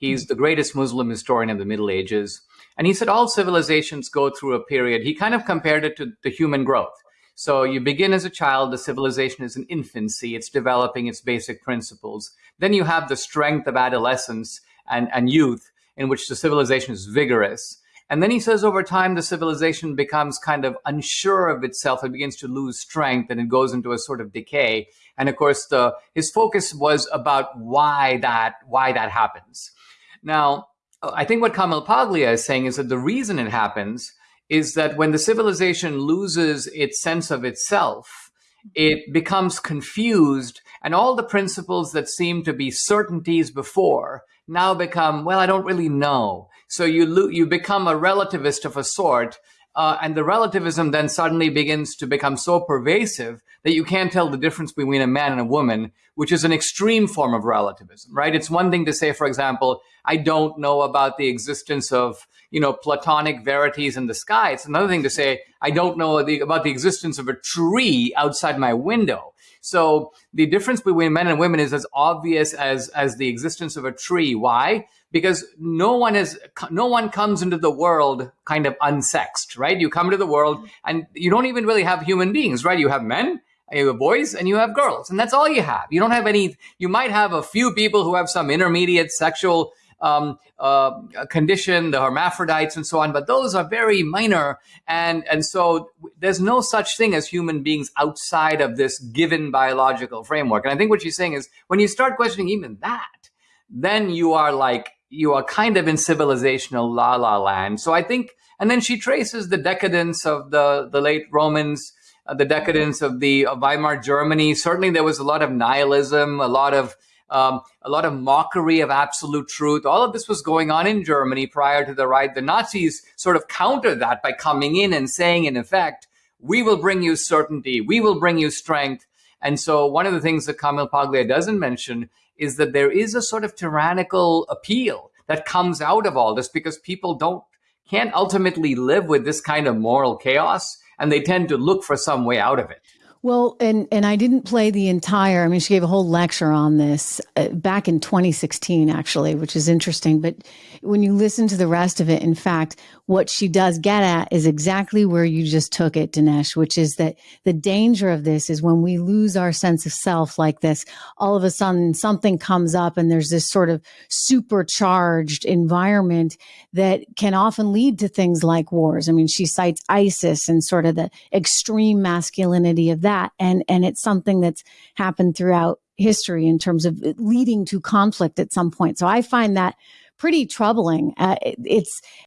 He's the greatest Muslim historian of the Middle Ages. And he said all civilizations go through a period. He kind of compared it to the human growth. So you begin as a child, the civilization is in infancy, it's developing its basic principles. Then you have the strength of adolescence and, and youth, in which the civilization is vigorous. And then he says over time, the civilization becomes kind of unsure of itself. It begins to lose strength and it goes into a sort of decay. And of course, the, his focus was about why that, why that happens. Now, I think what Camille Paglia is saying is that the reason it happens is that when the civilization loses its sense of itself, it becomes confused and all the principles that seem to be certainties before now become, well, I don't really know. So you, you become a relativist of a sort. Uh, and the relativism then suddenly begins to become so pervasive that you can't tell the difference between a man and a woman, which is an extreme form of relativism, right? It's one thing to say, for example, I don't know about the existence of, you know, platonic verities in the sky. It's another thing to say, I don't know the, about the existence of a tree outside my window. So the difference between men and women is as obvious as, as the existence of a tree. Why? Because no one is, no one comes into the world kind of unsexed, right? You come to the world and you don't even really have human beings, right? You have men you have boys and you have girls, and that's all you have. You don't have any. You might have a few people who have some intermediate sexual um, uh, condition, the hermaphrodites and so on, but those are very minor. And, and so there's no such thing as human beings outside of this given biological framework. And I think what she's saying is when you start questioning even that, then you are like, you are kind of in civilizational la la land. So I think, and then she traces the decadence of the, the late Romans, uh, the decadence of the of Weimar Germany. Certainly there was a lot of nihilism, a lot of um, a lot of mockery of absolute truth. All of this was going on in Germany prior to the right. The Nazis sort of countered that by coming in and saying, in effect, we will bring you certainty, we will bring you strength. And so one of the things that Camille Paglia doesn't mention is that there is a sort of tyrannical appeal that comes out of all this because people don't can't ultimately live with this kind of moral chaos and they tend to look for some way out of it. Well, and and I didn't play the entire. I mean, she gave a whole lecture on this uh, back in 2016, actually, which is interesting. But when you listen to the rest of it, in fact, what she does get at is exactly where you just took it, Dinesh, which is that the danger of this is when we lose our sense of self like this, all of a sudden something comes up and there's this sort of supercharged environment that can often lead to things like wars. I mean, she cites ISIS and sort of the extreme masculinity of that. And, and it's something that's happened throughout history in terms of leading to conflict at some point. So I find that pretty troubling. Uh, it's